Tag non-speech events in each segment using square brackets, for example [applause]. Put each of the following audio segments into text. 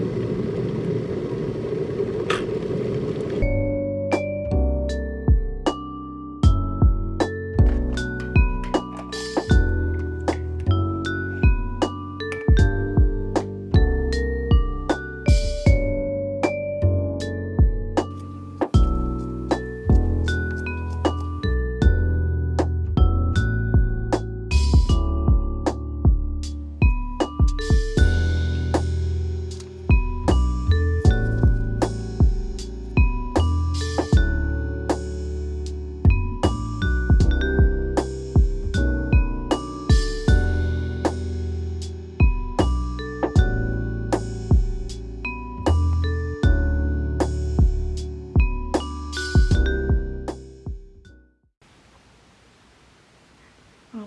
아,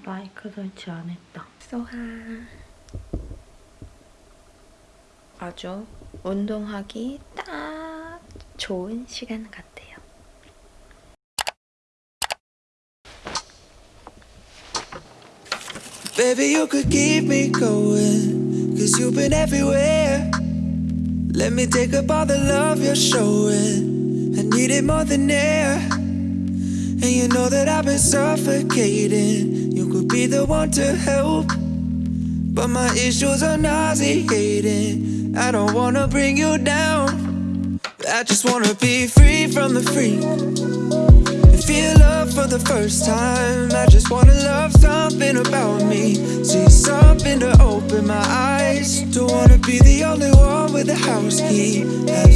마이크 설치 안 했다. 소하. 아주 운동하기 딱 좋은 시간 같아요. Baby, you could keep me going. Cause you've been everywhere. Let me take up all the love you're showing. I need it more than air. And you know that I've been suffocating. Be the one to help. But my issues are nauseating. I don't wanna bring you down. I just wanna be free from the freak. Feel love for the first time. I just wanna love something about me. See something to open my eyes. Don't wanna be the only one with the house key. Have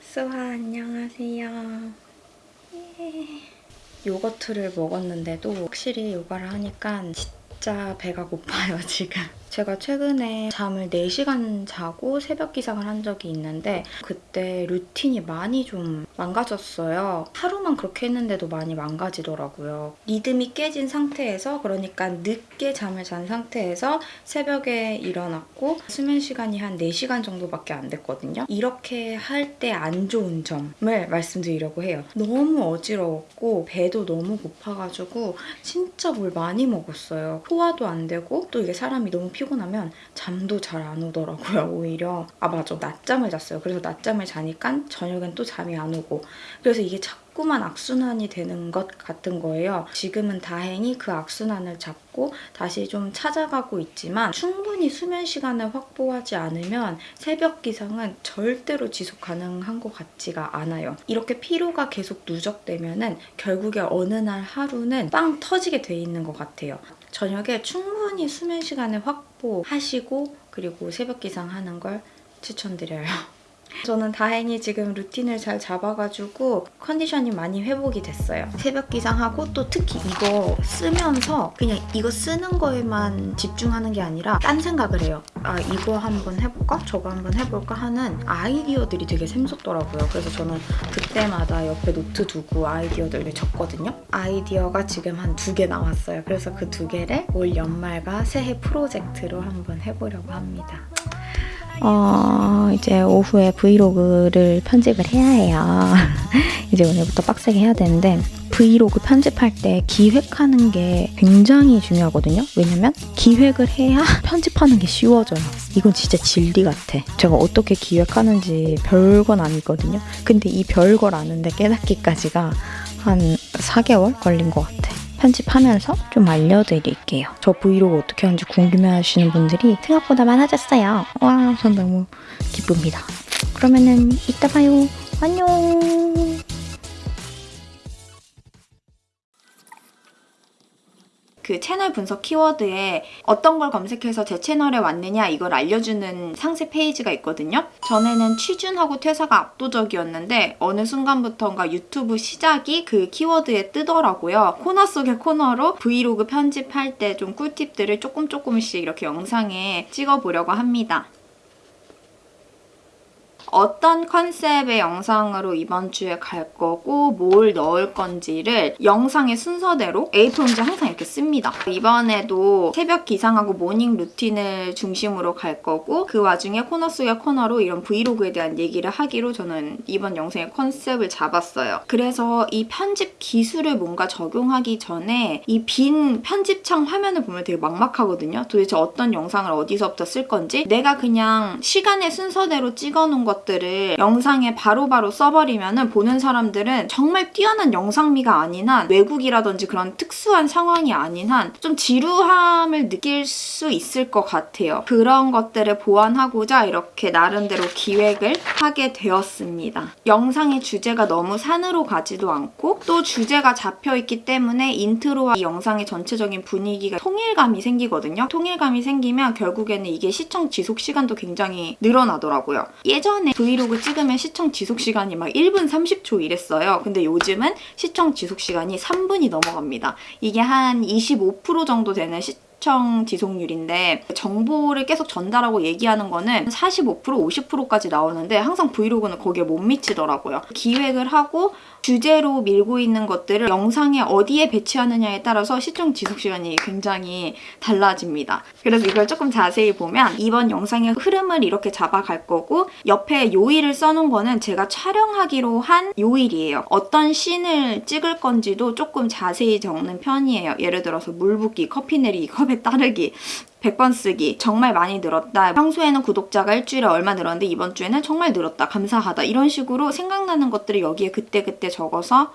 수아 안녕하세요. 예. 요거트를 먹었는데도 확실히 요가를 하니까 진짜 배가 고파요 지금. 제가 최근에 잠을 4시간 자고 새벽 기상을 한 적이 있는데 그때 루틴이 많이 좀 망가졌어요. 하루만 그렇게 했는데도 많이 망가지더라고요. 리듬이 깨진 상태에서 그러니까 늦게 잠을 잔 상태에서 새벽에 일어났고 수면 시간이 한 4시간 정도밖에 안 됐거든요. 이렇게 할 때 안 좋은 점을 말씀드리려고 해요. 너무 어지러웠고 배도 너무 고파가지고 진짜 뭘 많이 먹었어요. 소화도 안 되고 또 이게 사람이 너무 피곤하면 잠도 잘 안 오더라고요, [laughs] 오히려. 아, 맞아. 낮잠을 잤어요. 그래서 낮잠을 자니까 저녁엔 또 잠이 안 오고. 그래서 이게 자꾸만 악순환이 되는 것 같은 거예요. 지금은 다행히 그 악순환을 잡고 다시 좀 찾아가고 있지만 충분히 수면 시간을 확보하지 않으면 새벽 기상은 절대로 지속 가능한 것 같지가 않아요. 이렇게 피로가 계속 누적되면 은 결국에 어느 날 하루는 빵 터지게 돼 있는 것 같아요. 저녁에 충분히 수면 시간을 확보하시고 그리고 새벽 기상하는 걸 추천드려요. 저는 다행히 지금 루틴을 잘 잡아가지고 컨디션이 많이 회복이 됐어요. 새벽 기상하고 또 특히 이거 쓰면서 그냥 이거 쓰는 거에만 집중하는 게 아니라 딴 생각을 해요. 아 이거 한번 해볼까? 저거 한번 해볼까? 하는 아이디어들이 되게 샘솟더라고요. 그래서 저는 그때마다 옆에 노트 두고 아이디어들을 적거든요. 아이디어가 지금 한 두 개 나왔어요. 그래서 그 두 개를 올 연말과 새해 프로젝트로 한번 해보려고 합니다. 어, 이제 오후에 브이로그를 편집을 해야 해요. [laughs] 이제 오늘부터 빡세게 해야 되는데 브이로그 편집할 때 기획하는 게 굉장히 중요하거든요. 왜냐면 기획을 해야 [laughs] 편집하는 게 쉬워져요. 이건 진짜 진리 같아. 제가 어떻게 기획하는지 별건 아니거든요. 근데 이 별걸 아는데 깨닫기까지가 한 4개월 걸린 것 같아. 편집하면서 좀 알려드릴게요. 저 브이로그 어떻게 하는지 궁금해하시는 분들이 생각보다 많아졌어요. 와, 전 너무 기쁩니다. 그러면은 이따 봐요. 안녕. 그 채널 분석 키워드에 어떤 걸 검색해서 제 채널에 왔느냐 이걸 알려주는 상세 페이지가 있거든요. 전에는 취준하고 퇴사가 압도적이었는데 어느 순간부터인가 유튜브 시작이 그 키워드에 뜨더라고요. 코너 속의 코너로 브이로그 편집할 때 좀 꿀팁들을 조금 조금씩 이렇게 영상에 찍어보려고 합니다. 어떤 컨셉의 영상으로 이번 주에 갈 거고 뭘 넣을 건지를 영상의 순서대로 A4 용지 항상 이렇게 씁니다. 이번에도 새벽 기상하고 morning 루틴을 중심으로 갈 거고 그 와중에 코너 속의 코너로 이런 브이로그에 대한 얘기를 하기로 저는 이번 영상의 컨셉을 잡았어요. 그래서 이 편집 기술을 뭔가 적용하기 전에 이 빈 편집창 화면을 보면 되게 막막하거든요. 도대체 어떤 영상을 어디서부터 쓸 건지 내가 그냥 시간의 순서대로 찍어놓은 것들을 영상에 바로 바로 써버리면 보는 사람들은 정말 뛰어난 영상미가 아닌 한 외국이라든지 그런 특수한 상황이 아닌 한 좀 지루함을 느낄 수 있을 것 같아요. 그런 것들을 보완하고자 이렇게 나름대로 기획을 하게 되었습니다. 영상의 주제가 너무 산으로 가지도 않고 또 주제가 잡혀있기 때문에 인트로와 이 영상의 전체적인 분위기가 통일감이 생기거든요. 통일감이 생기면 결국에는 이게 시청 지속 시간도 굉장히 늘어나더라고요. 예전에 브이로그 찍으면 시청 지속 시간이 막 1분 30초 이랬어요. 근데 요즘은 시청 지속 시간이 3분이 넘어갑니다. 이게 한 25% 정도 되는 시 시청 지속률인데 정보를 계속 전달하고 얘기하는 거는 45% 50%까지 나오는데 항상 브이로그는 거기에 못 미치더라고요. 기획을 하고 주제로 밀고 있는 것들을 영상에 어디에 배치하느냐에 따라서 시청 지속 시간이 굉장히 달라집니다. 그래서 이걸 조금 자세히 보면 이번 영상의 흐름을 이렇게 잡아갈 거고 옆에 요일을 써놓은 거는 제가 촬영하기로 한 요일이에요. 어떤 씬을 찍을 건지도 조금 자세히 적는 편이에요. 예를 들어서 물 붓기, 커피 내리기, 컵에 따르기 100번 쓰기 정말 많이 늘었다. 평소에는 구독자가 일주일에 얼마 늘었는데 이번 주에는 정말 늘었다. 감사하다. 이런 식으로 생각나는 것들을 여기에 그때그때 적어서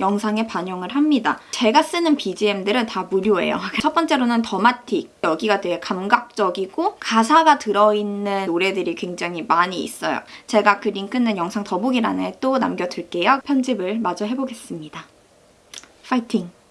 영상에 반영을 합니다. 제가 쓰는 BGM들은 다 무료예요. [laughs] 첫 번째로는 더마틱. 여기가 되게 감각적이고 가사가 들어있는 노래들이 굉장히 많이 있어요. 제가 그 링크는 영상 더보기란에 또 남겨둘게요. 편집을 마저 해보겠습니다. 파이팅!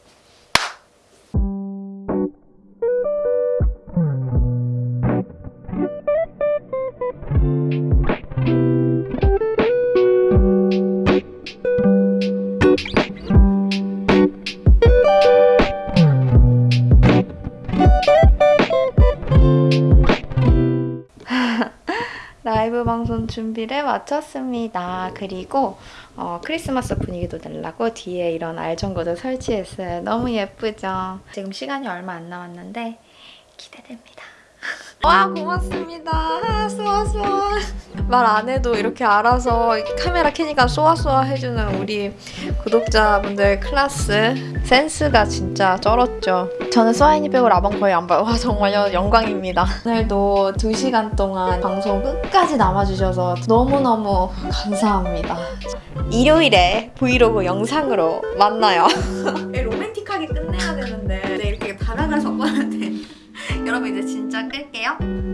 준비를 마쳤습니다. 그리고 어, 크리스마스 분위기도 내려고 뒤에 이런 알전구도 설치했어요. 너무 예쁘죠? 지금 시간이 얼마 안 남았는데 기대됩니다. 와 고맙습니다. 쏘아 쏘아. 말 안 해도 이렇게 알아서 카메라 켜니까 쏘아 쏘아 해주는 우리 구독자분들 클래스 센스가 진짜 쩔었죠. 저는 쏘아이니 빼고 라방 거의 안 봐요. 와 정말 영광입니다. 오늘도 2시간 동안 방송 끝까지 남아주셔서 너무너무 감사합니다. 일요일에 브이로그 영상으로 만나요. [laughs] 안녕.